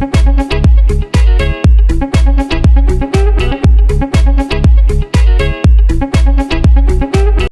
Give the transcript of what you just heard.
Música